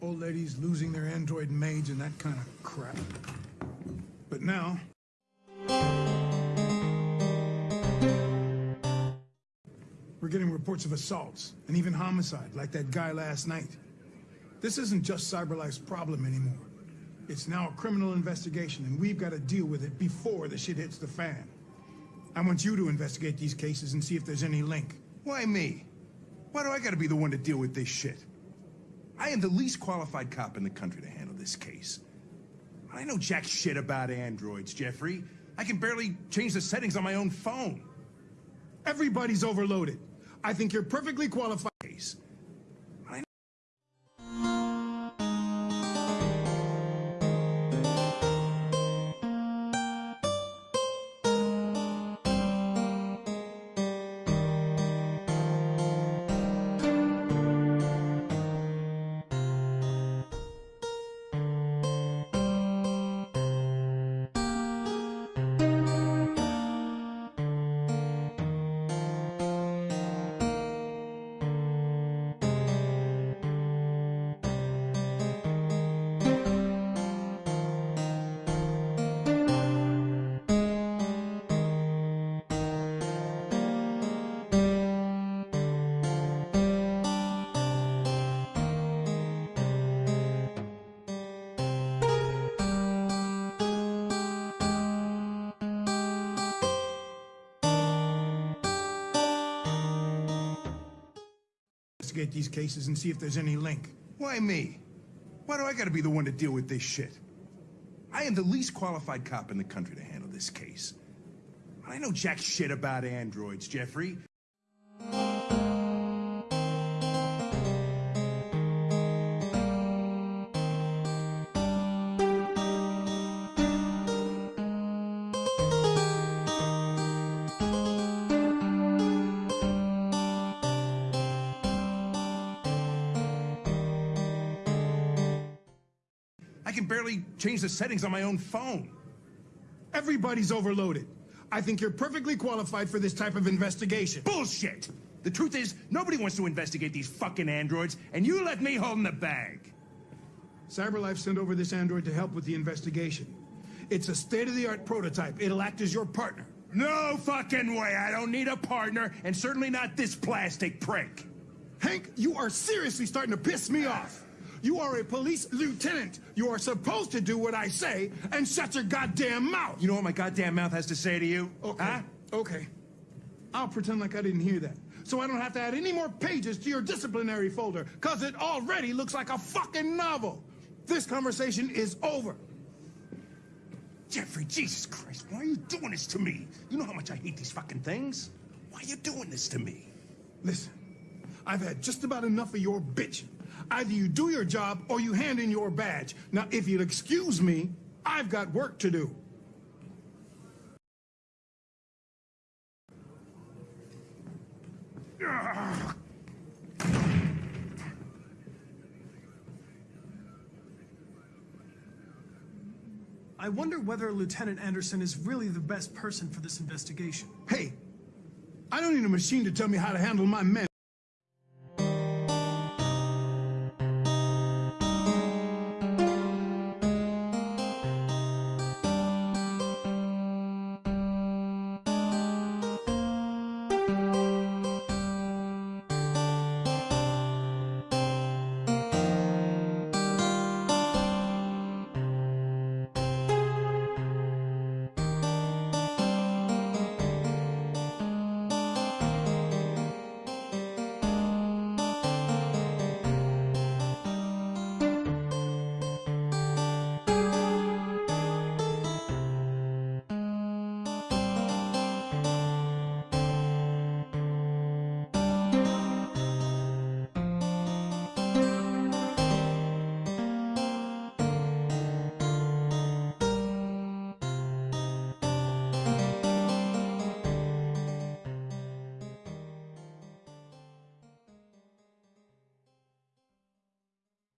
companies losing their Android maids and that kind of crap. But now, we're getting reports of assaults and even homicide, like that guy last night. This isn't just CyberLife's problem anymore. It's now a criminal investigation, and we've got to deal with it before the shit hits the fan. I want you to investigate these cases and see if there's any link. Why me? Why do I gotta be the one to deal with this shit? I am the least qualified cop in the country to handle this case. I know jack shit about androids, Jeffrey. I can barely change the settings on my own phone. Everybody's overloaded. I think you're perfectly qualified. Case. Investigate these cases and see if there's any link. Why me? Why do I gotta be the one to deal with this shit? I am the least qualified cop in the country to handle this case. I know jack shit about androids, Jeffrey. I can barely change the settings on my own phone. Everybody's overloaded. I think you're perfectly qualified for this type of investigation. Bullshit! The truth is, nobody wants to investigate these fucking androids, and you let me hold in the bag. CyberLife sent over this android to help with the investigation. It's a state-of-the-art prototype. It'll act as your partner. No fucking way! I don't need a partner, and certainly not this plastic prick. Hank, you are seriously starting to piss me off. You are a police lieutenant. You are supposed to do what I say and shut your goddamn mouth. You know what my goddamn mouth has to say to you? Okay. Huh? Okay. I'll pretend like I didn't hear that. So I don't have to add any more pages to your disciplinary folder, because it already looks like a fucking novel. This conversation is over. Jeffrey, Jesus Christ, why are you doing this to me? You know how much I hate these fucking things. Why are you doing this to me? Listen, I've had just about enough of your bitching. Either you do your job or you hand in your badge. Now, if you'll excuse me, I've got work to do. I wonder whether Lieutenant Anderson is really the best person for this investigation. Hey, I don't need a machine to tell me how to handle my men.